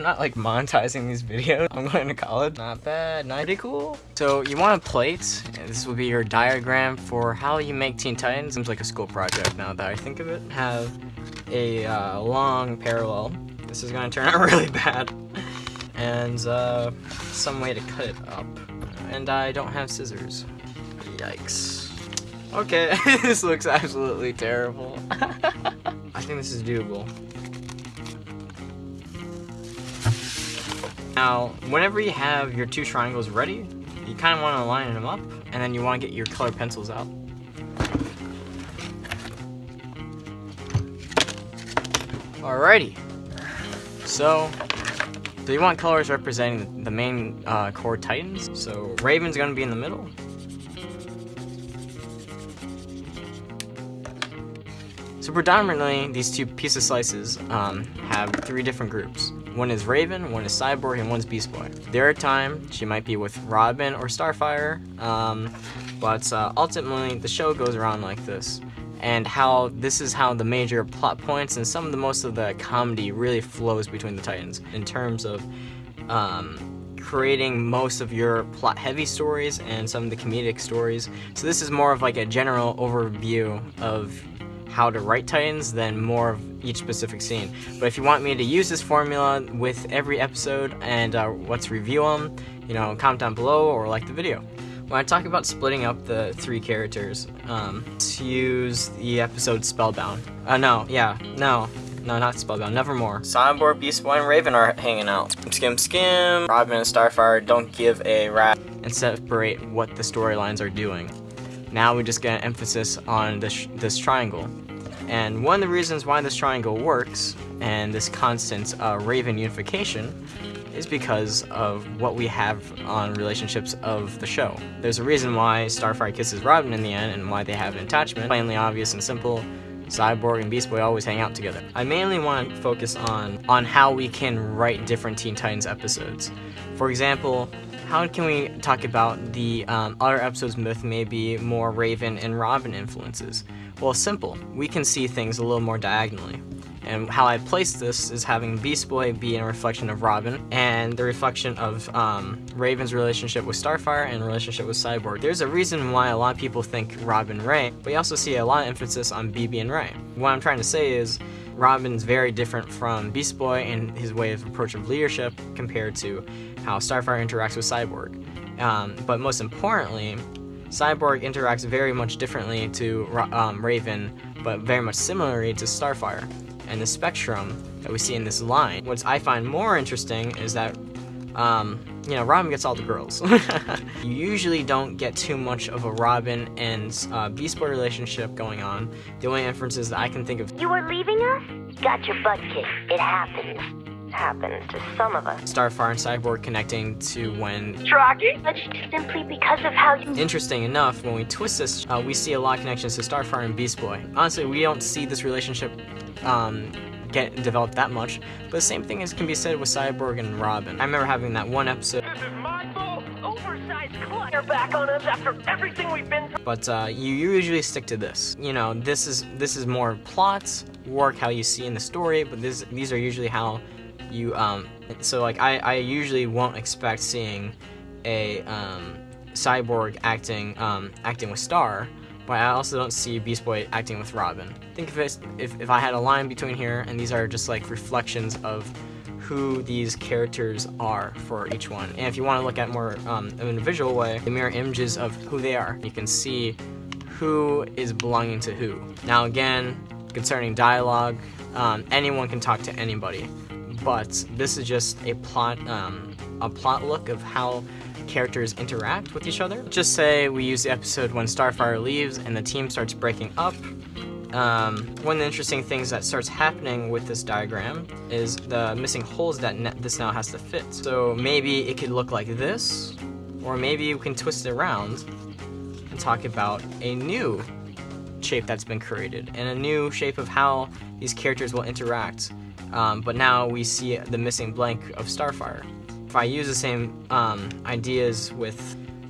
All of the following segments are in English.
I'm not like monetizing these videos. I'm going to college. Not bad, not pretty cool. So you want a plate. This will be your diagram for how you make Teen Titans. Seems like a school project now that I think of it. Have a uh, long parallel. This is gonna turn out really bad. And uh, some way to cut it up. And I don't have scissors. Yikes. Okay, this looks absolutely terrible. I think this is doable. Now, whenever you have your two triangles ready, you kind of want to line them up, and then you want to get your color pencils out. Alrighty. So, so you want colors representing the main uh, core titans. So Raven's gonna be in the middle. So predominantly, these two of slices um, have three different groups. One is Raven, one is Cyborg, and one's Beast Boy. There are times she might be with Robin or Starfire, um, but uh, ultimately the show goes around like this. And how this is how the major plot points and some of the most of the comedy really flows between the Titans in terms of um, creating most of your plot heavy stories and some of the comedic stories. So this is more of like a general overview of how to write Titans than more of each specific scene. But if you want me to use this formula with every episode and uh, let's review them, you know, comment down below or like the video. When I talk about splitting up the three characters, um, to use the episode Spellbound. Uh, no, yeah, no, no, not Spellbound, Nevermore. Cyborg, Beast Boy, and Raven are hanging out. Skim Skim, Robin and Starfire don't give a rat and separate what the storylines are doing. Now we just get an emphasis on this, this triangle. And one of the reasons why this triangle works, and this constant uh, Raven unification, is because of what we have on relationships of the show. There's a reason why Starfire kisses Robin in the end and why they have an attachment. Plainly obvious and simple, Cyborg and Beast Boy always hang out together. I mainly want to focus on, on how we can write different Teen Titans episodes. For example, how can we talk about the um, other episodes with maybe more Raven and Robin influences? Well, simple. We can see things a little more diagonally. And how I place this is having Beast Boy be a reflection of Robin, and the reflection of um, Raven's relationship with Starfire and relationship with Cyborg. There's a reason why a lot of people think Robin Ray, but you also see a lot of emphasis on BB and Ray. What I'm trying to say is, Robin's very different from Beast Boy in his way of approach of leadership compared to how Starfire interacts with Cyborg. Um, but most importantly, Cyborg interacts very much differently to um, Raven, but very much similarly to Starfire and the spectrum that we see in this line. What I find more interesting is that, um, you know, Robin gets all the girls. you usually don't get too much of a Robin and uh, Beast Boy relationship going on. The only inferences that I can think of- You are leaving us? Got your butt kicked. It happens. Happens to some of us. Starfire and Cyborg connecting to when... Rocky? Simply because of how you... Interesting enough, when we twist this, uh, we see a lot of connections to Starfire and Beast Boy. Honestly, we don't see this relationship um, get developed that much. But the same thing is can be said with Cyborg and Robin. I remember having that one episode. This is my fault. Oversized clutter back on us after everything we've been through. But uh, you usually stick to this. You know, this is this is more plots, work how you see in the story, but this these are usually how you um. So like I I usually won't expect seeing a um cyborg acting um acting with Star but I also don't see Beast Boy acting with Robin. Think of it if, if I had a line between here, and these are just like reflections of who these characters are for each one. And if you want to look at more um, in a visual way, the mirror images of who they are. You can see who is belonging to who. Now again, concerning dialogue, um, anyone can talk to anybody, but this is just a plot, um, a plot look of how characters interact with each other. Just say we use the episode when Starfire leaves and the team starts breaking up. Um, one of the interesting things that starts happening with this diagram is the missing holes that this now has to fit. So maybe it could look like this, or maybe you can twist it around and talk about a new shape that's been created and a new shape of how these characters will interact. Um, but now we see the missing blank of Starfire. If I use the same um, ideas with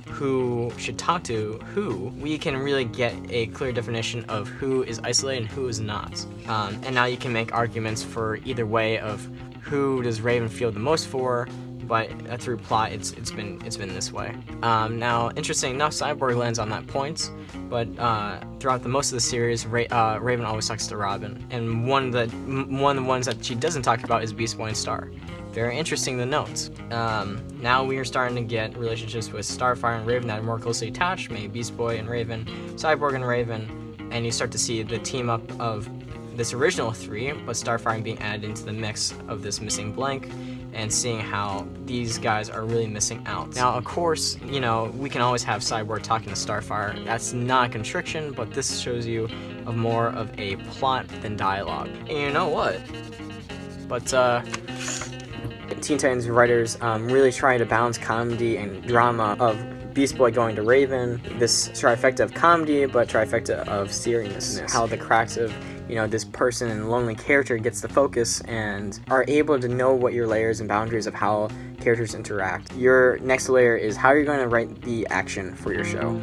who should talk to who, we can really get a clear definition of who is isolated and who is not. Um, and now you can make arguments for either way of who does Raven feel the most for, but uh, through plot, it's it's been it's been this way. Um, now, interesting enough, Cyborg lands on that point, but uh, throughout the most of the series, Ra- uh, Raven always talks to Robin, and one m- one of the ones that she doesn't talk about is Beast Boy and Star. Very interesting to note. Um, now we are starting to get relationships with Starfire and Raven that are more closely attached, maybe Beast Boy and Raven, Cyborg and Raven, and you start to see the team up of this original three, but Starfire being added into the mix of this missing blank and seeing how these guys are really missing out. Now, of course, you know, we can always have Cyborg talking to Starfire. That's not a constriction, but this shows you of more of a plot than dialogue. And you know what? But, uh, Teen Titans writers um, really trying to balance comedy and drama of Beast Boy going to Raven, this trifecta of comedy, but trifecta of seriousness. How the cracks of you know this person and lonely character gets the focus and are able to know what your layers and boundaries of how characters interact. Your next layer is how you're going to write the action for your show.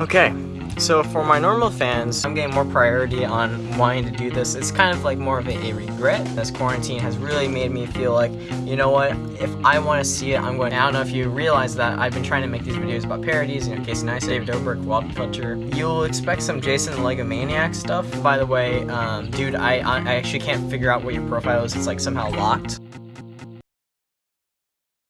Okay, so for my normal fans, I'm getting more priority on wanting to do this. It's kind of like more of a, regret. This quarantine has really made me feel like, you know what, if I want to see it, I'm going. I don't know if you realize that I've been trying to make these videos about parodies, you know, Casey Neistat, David Dobrik, Walt Fletcher. You'll expect some Jason the stuff. By the way, um, dude, I, I actually can't figure out what your profile is. It's like somehow locked.